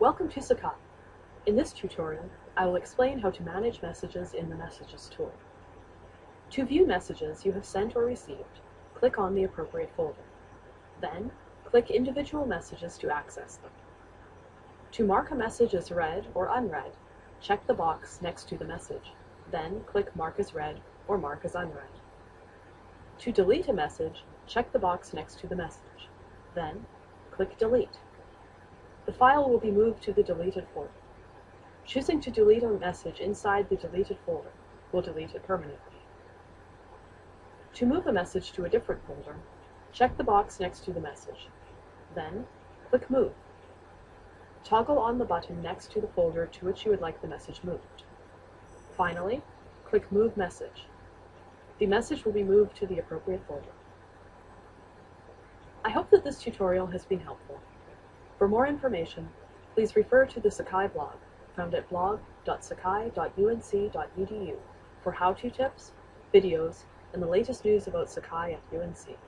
Welcome to Sakai. In this tutorial, I will explain how to manage messages in the Messages tool. To view messages you have sent or received, click on the appropriate folder. Then, click individual messages to access them. To mark a message as read or unread, check the box next to the message. Then click Mark as Read or Mark as Unread. To delete a message, check the box next to the message. Then, click Delete. The file will be moved to the deleted folder. Choosing to delete a message inside the deleted folder will delete it permanently. To move a message to a different folder, check the box next to the message. Then, click Move. Toggle on the button next to the folder to which you would like the message moved. Finally, click Move Message. The message will be moved to the appropriate folder. I hope that this tutorial has been helpful. For more information, please refer to the Sakai blog, found at blog.sakai.unc.edu for how-to tips, videos, and the latest news about Sakai at UNC.